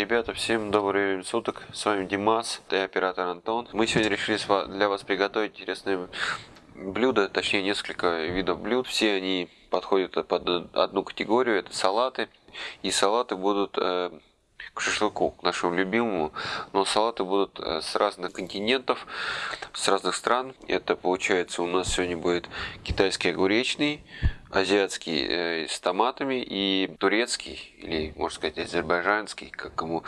Ребята, всем добрый время суток. С вами Димас, и оператор Антон. Мы сегодня решили для вас приготовить интересные блюда, точнее несколько видов блюд. Все они подходят под одну категорию, это салаты. И салаты будут э, к шашлыку, к нашему любимому. Но салаты будут э, с разных континентов, с разных стран. Это получается у нас сегодня будет китайский огуречный, азиатский э, с томатами и турецкий, или можно сказать азербайджанский, как кому,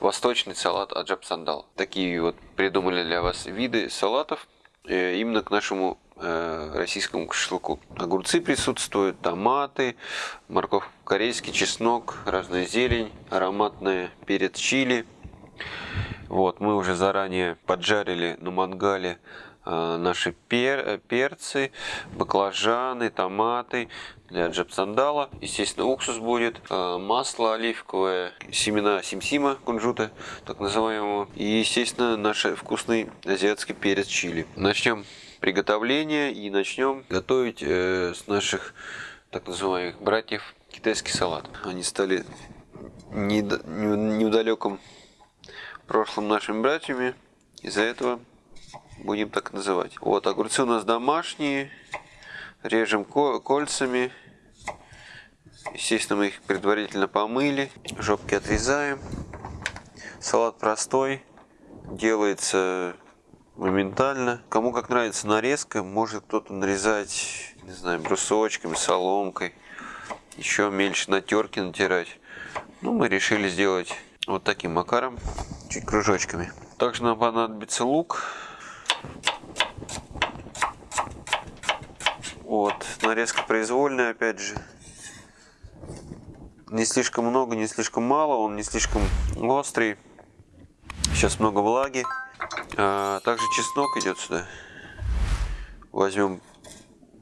восточный салат аджаб сандал. Такие вот придумали для вас виды салатов именно к нашему э, российскому шашлыку. Огурцы присутствуют, томаты, морковь корейский, чеснок, разная зелень, ароматная перец чили. Вот, мы уже заранее поджарили на мангале Э, наши пер, э, перцы, баклажаны, томаты для джапсандала. Естественно, уксус будет, э, масло оливковое, семена симсима кунжута, так называемого. И, естественно, наш вкусный азиатский перец чили. Начнем приготовление и начнем готовить с наших так называемых братьев китайский салат. Они стали недалеком прошлым нашими братьями. Из-за этого будем так называть. Вот, огурцы у нас домашние, режем кольцами. Естественно, мы их предварительно помыли, жопки отрезаем. Салат простой, делается моментально. Кому как нравится нарезка, может кто-то нарезать, не знаю, брусочками, соломкой, еще мельче на терке натирать. Ну, мы решили сделать вот таким макаром, чуть кружочками. Также нам понадобится лук, вот, нарезка произвольная, опять же. Не слишком много, не слишком мало, он не слишком острый. Сейчас много влаги. А, также чеснок идет сюда. Возьмем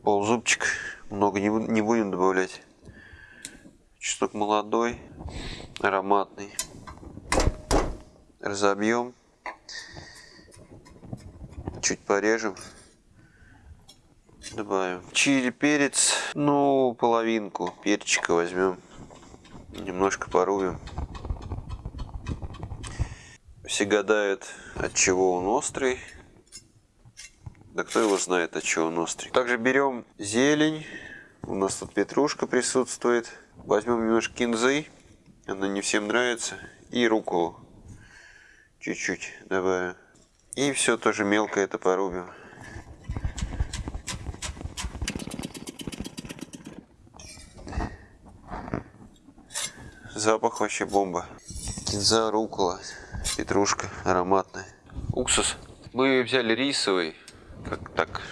ползубчик, много не, не будем добавлять. Чеснок молодой, ароматный. Разобьем чуть порежем. Добавим чили, перец, ну, половинку перчика возьмем. Немножко порубим. Все гадают, от чего он острый. Да кто его знает, от чего он острый. Также берем зелень. У нас тут петрушка присутствует. Возьмем немножко кинзы. Она не всем нравится. И руколу. Чуть-чуть добавим. И все тоже мелко это порубим. Запах вообще бомба. Кинза, рукола, петрушка ароматная. Уксус. Мы взяли рисовый, как так,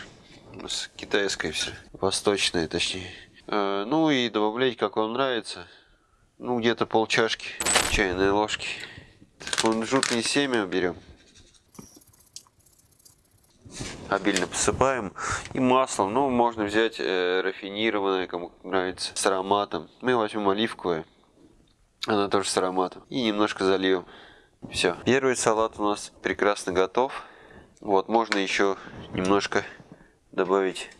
у нас китайское все, восточное точнее. Э, ну и добавлять, как вам нравится. Ну где-то пол чашки чайной ложки. Кунжутное семя берем обильно посыпаем. И масло, ну, можно взять э, рафинированное, кому нравится, с ароматом. Мы возьмем оливковое, она тоже с ароматом. И немножко зальем. Все. Первый салат у нас прекрасно готов. Вот, можно еще немножко добавить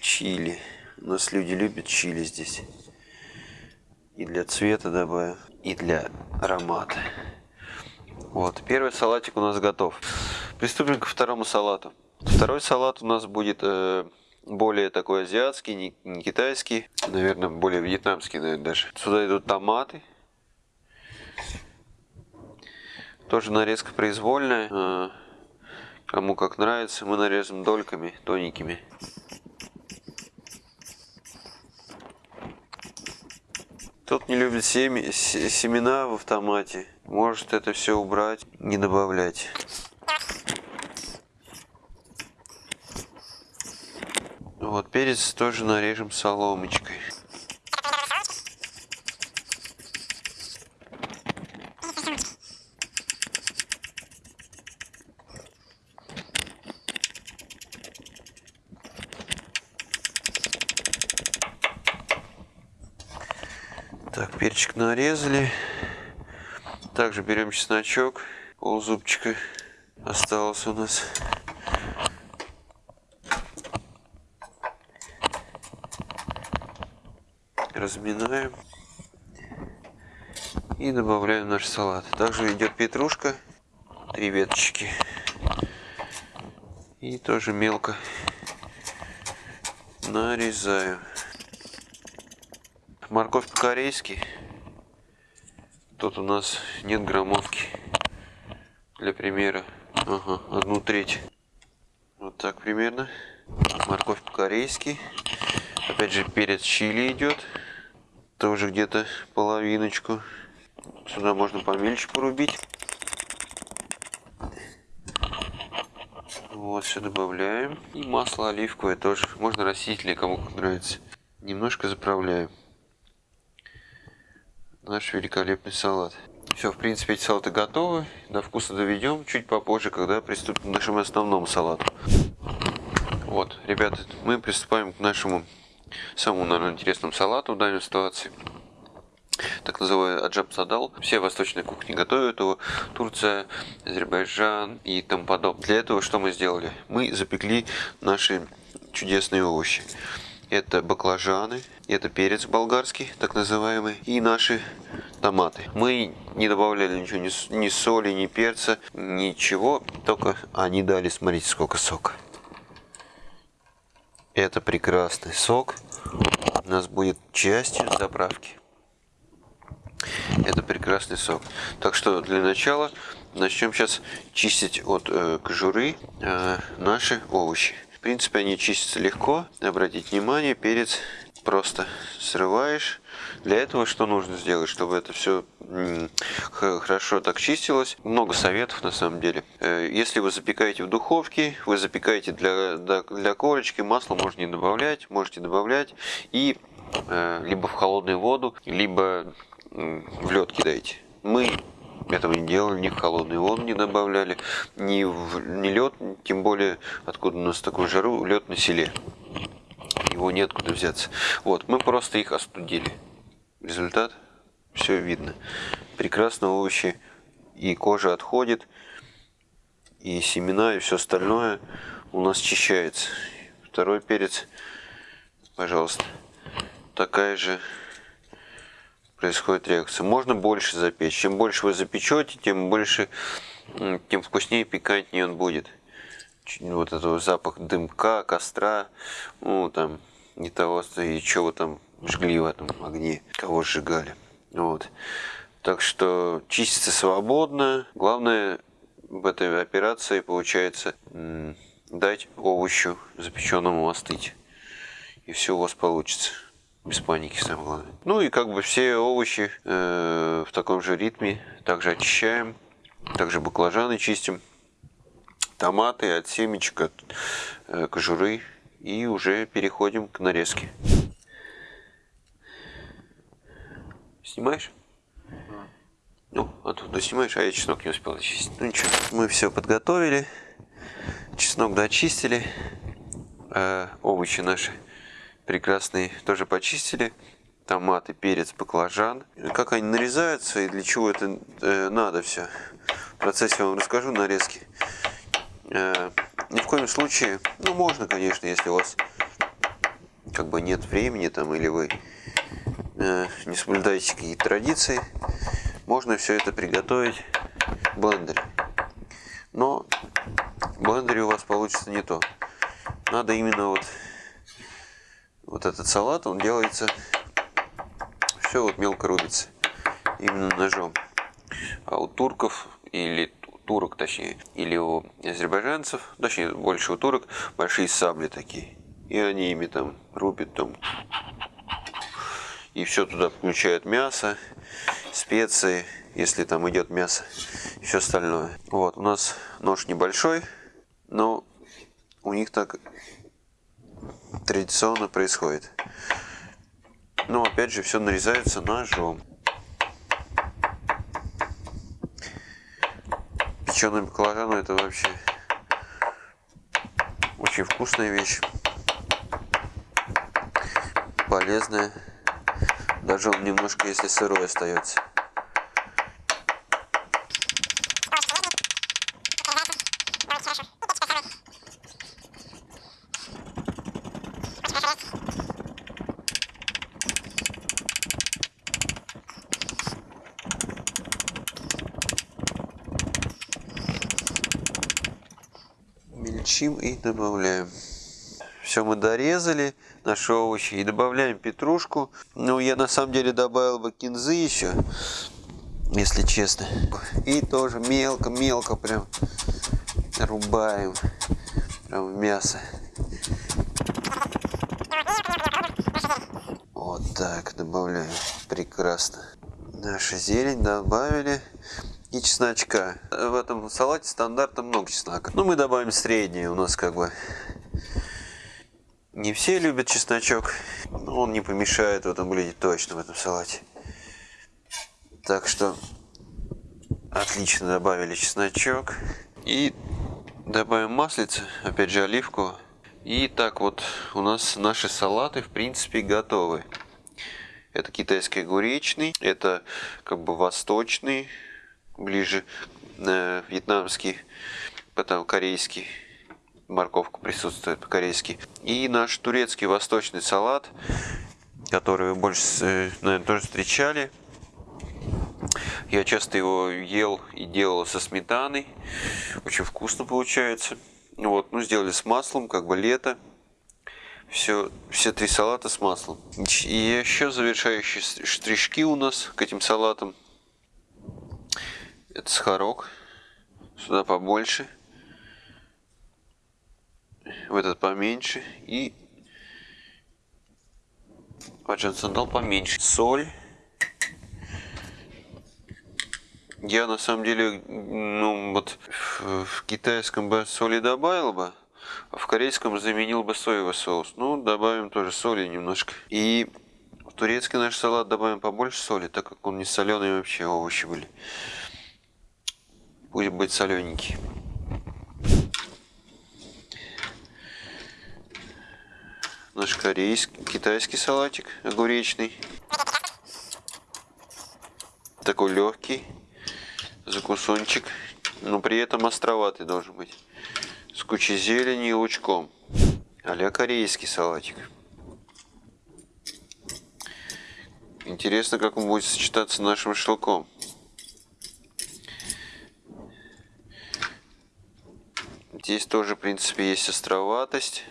чили. У нас люди любят чили здесь. И для цвета добавим, и для аромата. Вот, первый салатик у нас готов. Приступим ко второму салату. Второй салат у нас будет э, более такой азиатский, не, не китайский, наверное, более вьетнамский, наверное, даже. Сюда идут томаты. Тоже нарезка произвольная. Э, кому как нравится, мы нарезаем дольками, тоненькими. Тот не любит семи, семена в автомате, может это все убрать, не добавлять. Вот перец тоже нарежем соломочкой. Так, перчик нарезали. Также берем чесночок, ползубчика осталось у нас. Разминаем. И добавляем наш салат. Также идет петрушка, три веточки. И тоже мелко нарезаю. Морковь по-корейски. Тут у нас нет граммовки. Для примера. Ага, одну треть. Вот так примерно. Морковь по-корейски. Опять же перец чили идет. Тоже где-то половиночку. Сюда можно помельче порубить. Вот, все добавляем. И масло оливковое тоже. Можно растительное, кому как нравится. Немножко заправляем. Наш великолепный салат. Все, в принципе, эти салаты готовы. До вкуса доведем чуть попозже, когда приступим к нашему основному салату. Вот, ребята, мы приступаем к нашему самому, наверное, интересному салату в данной ситуации так называемый аджаб садал. Все восточные кухни готовят его. Турция, Азербайджан и тому подобное. Для этого что мы сделали? Мы запекли наши чудесные овощи. Это баклажаны, это перец болгарский, так называемый, и наши томаты. Мы не добавляли ничего, ни, соли, ни перца, ничего, только они дали, смотрите, сколько сока. Это прекрасный сок. У нас будет частью заправки. Это прекрасный сок. Так что для начала начнем сейчас чистить от э, кожуры э, наши овощи. В принципе, они чистятся легко. Обратите внимание, перец просто срываешь. Для этого что нужно сделать, чтобы это все хорошо так чистилось? Много советов на самом деле. Э, если вы запекаете в духовке, вы запекаете для, для корочки, масло можно не добавлять, можете добавлять. И э, либо в холодную воду, либо в лед кидаете. Мы этого не делали, ни в холодную воду не добавляли, ни, в, ни лед, тем более, откуда у нас такую жару, лед на селе. Его неоткуда взяться. Вот, мы просто их остудили. Результат, все видно. Прекрасно овощи, и кожа отходит, и семена, и все остальное у нас очищается. Второй перец, пожалуйста, такая же происходит реакция. Можно больше запечь. Чем больше вы запечете, тем больше, тем вкуснее и пикантнее он будет. Вот этот запах дымка, костра, ну там не того, и чего там жгли в этом огне, кого сжигали. Вот. Так что чистится свободно. Главное в этой операции получается дать овощу запеченному остыть. И все у вас получится. Без паники, самое главное. Ну и как бы все овощи э, в таком же ритме. Также очищаем. Также баклажаны чистим. Томаты от семечек, от э, кожуры. И уже переходим к нарезке. Снимаешь? Ну, оттуда снимаешь, а я чеснок не успел очистить. Ну ничего, мы все подготовили. Чеснок дочистили. Э, овощи наши прекрасные тоже почистили. Томаты, перец, баклажан. Как они нарезаются и для чего это э, надо все. В процессе я вам расскажу нарезки. Э, ни в коем случае, ну можно, конечно, если у вас как бы нет времени там или вы не соблюдаете какие-то традиции, можно все это приготовить в блендере. Но в блендере у вас получится не то. Надо именно вот вот этот салат, он делается, все вот мелко рубится, именно ножом. А у турков, или турок точнее, или у азербайджанцев, точнее больше у турок, большие сабли такие. И они ими там рубят там. И все туда включают мясо, специи, если там идет мясо, все остальное. Вот, у нас нож небольшой, но у них так традиционно происходит. Но опять же все нарезается ножом. Печеный баклажан это вообще очень вкусная вещь. Полезная. Даже он немножко, если сырой остается. Мельчим и добавляем. Все мы дорезали наши овощи. И добавляем петрушку. Ну, я на самом деле добавил бы кинзы еще, если честно. И тоже мелко-мелко прям рубаем. Прям мясо. Вот так добавляем. Прекрасно. Наша зелень добавили. И чесночка. В этом салате стандартно много чеснока. Ну, мы добавим среднее. У нас как бы не все любят чесночок, но он не помешает в этом блюде точно, в этом салате. Так что отлично добавили чесночок. И добавим маслица, опять же оливку. И так вот у нас наши салаты в принципе готовы. Это китайский огуречный, это как бы восточный, ближе э, вьетнамский, потом корейский морковка присутствует по-корейски. И наш турецкий восточный салат, который вы больше, э, наверное, тоже встречали. Я часто его ел и делал со сметаной. Очень вкусно получается. Вот, ну, сделали с маслом, как бы лето. Все, все три салата с маслом. И еще завершающие штришки у нас к этим салатам. Это сахарок. Сюда побольше в этот поменьше и Аджан сандал поменьше. Соль. Я на самом деле, ну вот в, в китайском бы соли добавил бы, а в корейском заменил бы соевый соус. Ну, добавим тоже соли немножко. И в турецкий наш салат добавим побольше соли, так как он не соленый вообще овощи были. Пусть будет солененький. Наш корейский, китайский салатик огуречный. Такой легкий закусончик, но при этом островатый должен быть. С кучей зелени и лучком. а корейский салатик. Интересно, как он будет сочетаться с нашим шелком. Здесь тоже, в принципе, есть островатость.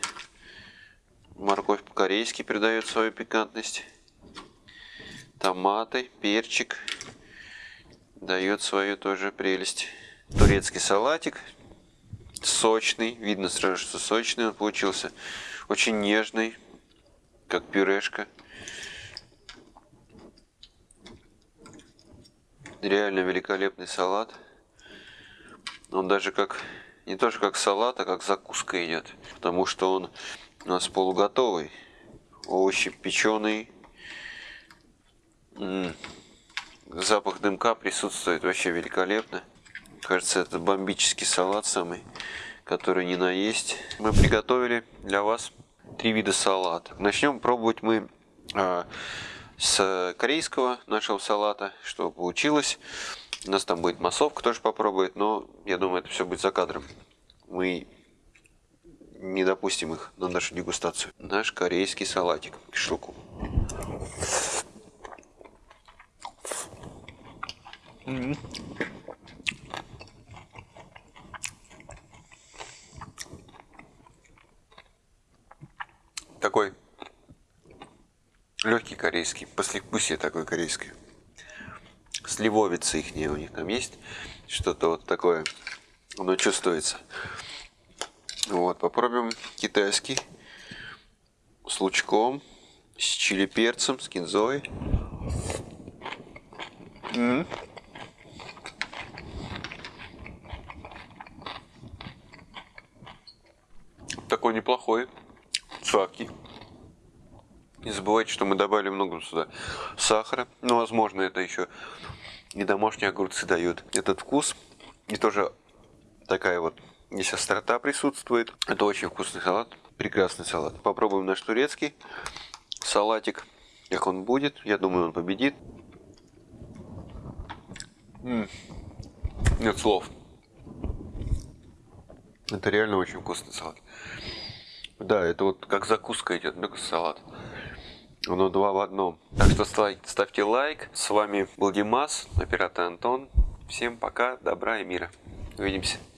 Морковь по-корейски придает свою пикантность. Томаты, перчик дает свою тоже прелесть. Турецкий салатик сочный, видно сразу, что сочный он получился. Очень нежный, как пюрешка. Реально великолепный салат. Он даже как, не то что как салат, а как закуска идет. Потому что он у нас полуготовый. Овощи печеные. Запах дымка присутствует вообще великолепно. Кажется, это бомбический салат самый, который не наесть. Мы приготовили для вас три вида салата. Начнем пробовать мы а, с корейского нашего салата, что получилось. У нас там будет массовка тоже попробует, но я думаю, это все будет за кадром. Мы не допустим их на нашу дегустацию. Наш корейский салатик к шелку. Такой легкий корейский, послевкусие такое корейское. Сливовица их у них там есть, что-то вот такое, оно чувствуется. Вот, попробуем китайский с лучком, с чили перцем, с кинзой. М -м. Такой неплохой, сладкий. Не забывайте, что мы добавили много сюда сахара. Ну, возможно, это еще и домашние огурцы дают этот вкус. И тоже такая вот Здесь острота присутствует. Это очень вкусный салат. Прекрасный салат. Попробуем наш турецкий салатик. Как он будет. Я думаю, он победит. М -м. Нет слов. Это реально очень вкусный салат. Да, это вот как закуска идет, только салат. Оно два в одном. Так что ставьте лайк. С вами был Димас, оператор Антон. Всем пока, добра и мира. Увидимся.